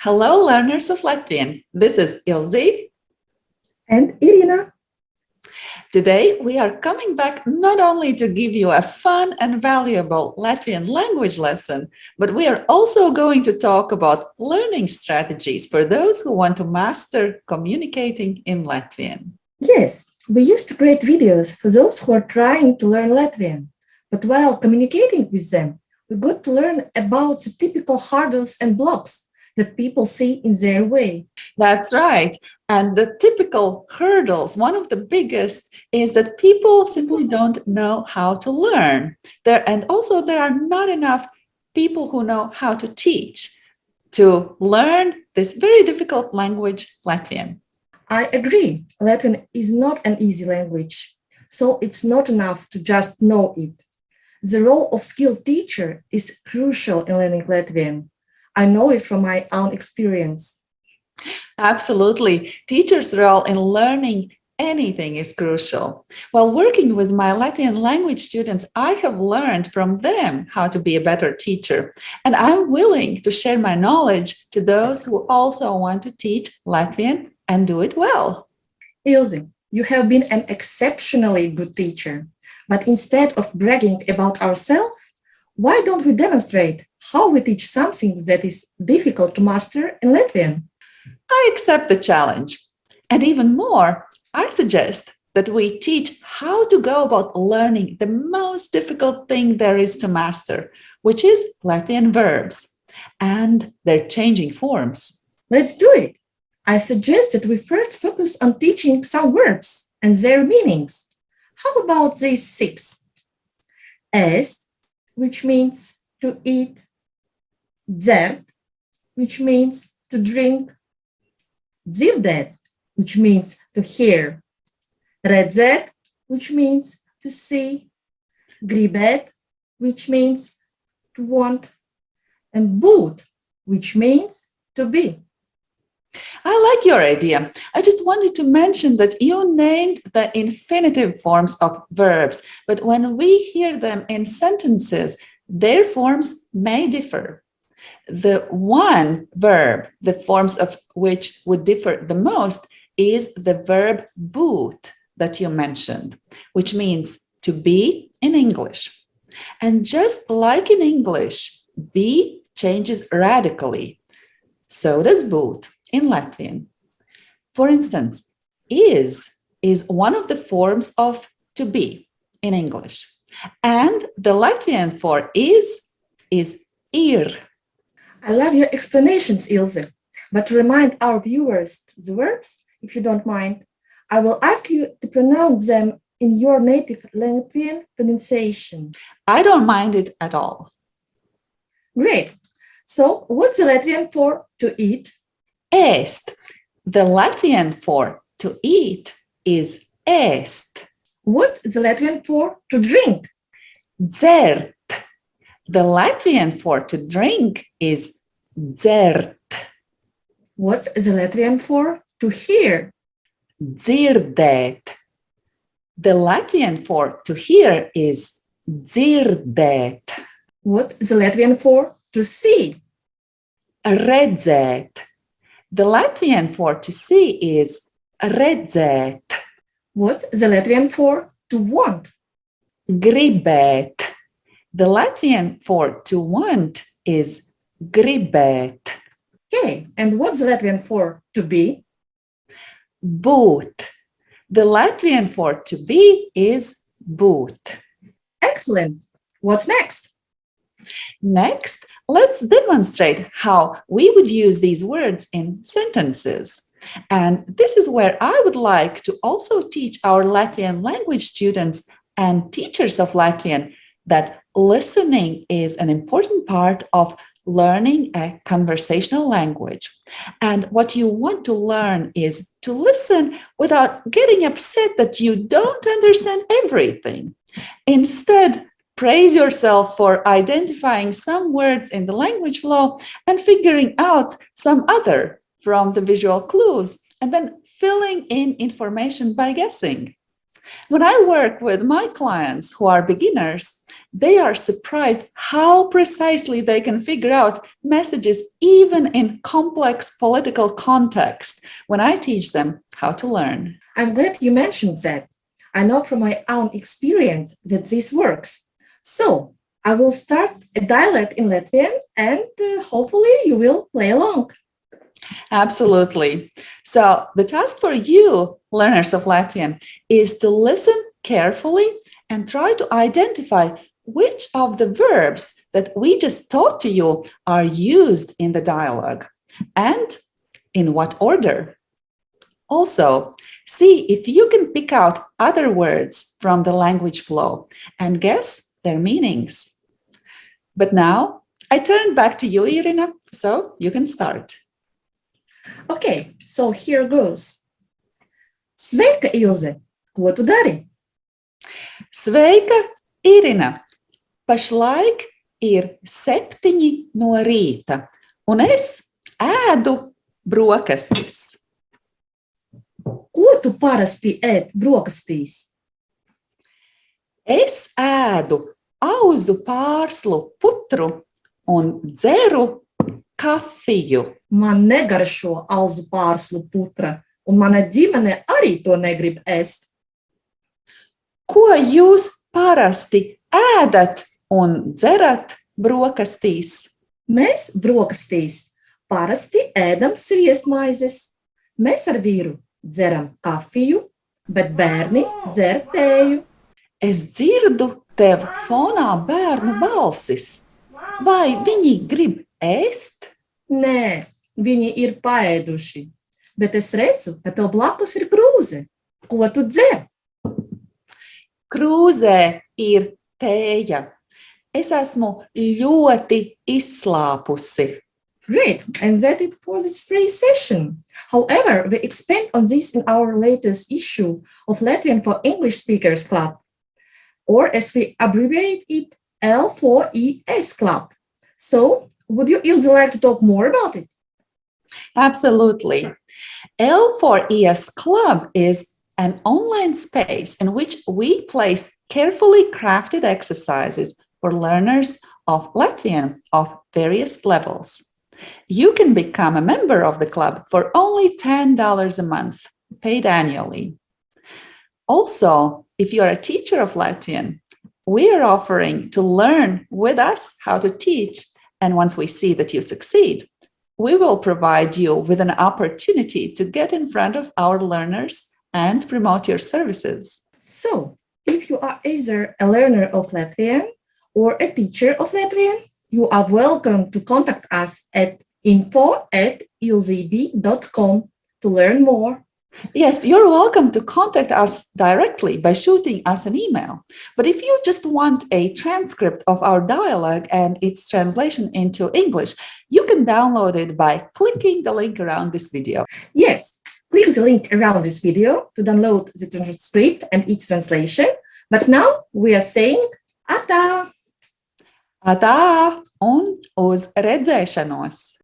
Hello, learners of Latvian. This is Ilze. And Irina. Today, we are coming back not only to give you a fun and valuable Latvian language lesson, but we are also going to talk about learning strategies for those who want to master communicating in Latvian. Yes, we used to create videos for those who are trying to learn Latvian. But while communicating with them, we got to learn about the typical hurdles and blocks that people see in their way. That's right. And the typical hurdles, one of the biggest is that people simply don't know how to learn. There And also there are not enough people who know how to teach, to learn this very difficult language, Latvian. I agree. Latvian is not an easy language, so it's not enough to just know it. The role of skilled teacher is crucial in learning Latvian. I know it from my own experience. Absolutely. Teacher's role in learning anything is crucial. While working with my Latvian language students, I have learned from them how to be a better teacher. And I'm willing to share my knowledge to those who also want to teach Latvian and do it well. Ilze, you have been an exceptionally good teacher. But instead of bragging about ourselves, why don't we demonstrate how we teach something that is difficult to master in Latvian? I accept the challenge. And even more, I suggest that we teach how to go about learning the most difficult thing there is to master, which is Latvian verbs and their changing forms. Let's do it. I suggest that we first focus on teaching some verbs and their meanings. How about these six? Ēst, which means to eat, dzert, which means to drink, dzirdēt, which means to hear, redzēt, which means to see, gribēt, which means to want, and būt, which means to be. I like your idea. I just wanted to mention that you named the infinitive forms of verbs, but when we hear them in sentences, their forms may differ. The one verb, the forms of which would differ the most, is the verb būt that you mentioned, which means to be in English. And just like in English, be changes radically. So does būt in Latvian. For instance, is is one of the forms of to be in English. And the Latvian for is is ir. I love your explanations, Ilze. But to remind our viewers the verbs, if you don't mind, I will ask you to pronounce them in your native Latvian pronunciation. I don't mind it at all. Great. So what's the Latvian for to eat? Ēst. The Latvian for to eat is ēst. What is the Latvian for to drink? Dzert. The Latvian for to drink is dzert. What's the Latvian for to hear? Dzirdēt. The Latvian for to hear is dzirdēt. What's the Latvian for to see? Redzēt. The Latvian for to see is redzēt. What's the Latvian for to want? Gribēt. The Latvian for to want is gribēt. Okay, and what's the Latvian for to be? Būt. The Latvian for to be is būt. Excellent. What's next? Next, let's demonstrate how we would use these words in sentences. And this is where I would like to also teach our Latvian language students and teachers of Latvian that listening is an important part of learning a conversational language. And what you want to learn is to listen without getting upset that you don't understand everything. Instead, praise yourself for identifying some words in the language flow and figuring out some other from the visual clues and then filling in information by guessing. When I work with my clients who are beginners, they are surprised how precisely they can figure out messages even in complex political context when I teach them how to learn. I'm glad you mentioned that. I know from my own experience that this works. So I will start a dialogue in Latvian and uh, hopefully you will play along. Absolutely. So the task for you, learners of Latvian, is to listen carefully and try to identify which of the verbs that we just taught to you are used in the dialogue and in what order. Also, see if you can pick out other words from the language flow and guess their meanings. But now I turn back to you, Irina, so you can start. Okay, so here goes. Sveika, Ilze! Ko tu dari? Sveika, Irina! Pašlaik ir septiņi no rīta, un es ēdu brokastis. Ko tu parasti ēd brokastīs? Es ēdu auzu pārslu putru un dzeru kafiju. Man negaršo alzu pārslu putra, un mana ģimene arī to negrib ēst. Ko jūs parasti ēdat un dzerat brokastīs? Mēs brokastīs parasti ēdam sviestmaizes. Mēs ar vīru dzeram kafiju, bet bērni dzer tēju. Es dzirdu tev fonā bērnu balsis. Vai viņi grib ēst? Nē, viņi ir paēduši, bet es redzu, ka tev blakus ir krūze. Ko tu dzer? Krūzē ir tēja. Es esmu ļoti izslāpusi. Great, and that's it for this free session. However, we expand on this in our latest issue of Latvian for English Speakers Club, or as we abbreviate it, L4ES Club. So, would you Ilze like to talk more about it? Absolutely. L4ES Club is an online space in which we place carefully crafted exercises for learners of Latvian of various levels. You can become a member of the club for only $10 a month, paid annually. Also, if you are a teacher of Latvian, we are offering to learn with us how to teach. And once we see that you succeed, we will provide you with an opportunity to get in front of our learners and promote your services. So, if you are either a learner of Latvian or a teacher of Latvian, you are welcome to contact us at info at to learn more. Yes, you're welcome to contact us directly by shooting us an email. But if you just want a transcript of our dialogue and its translation into English, you can download it by clicking the link around this video. Yes, click the link around this video to download the transcript and its translation. But now we are saying Ata! Atā un uz redzēšanos!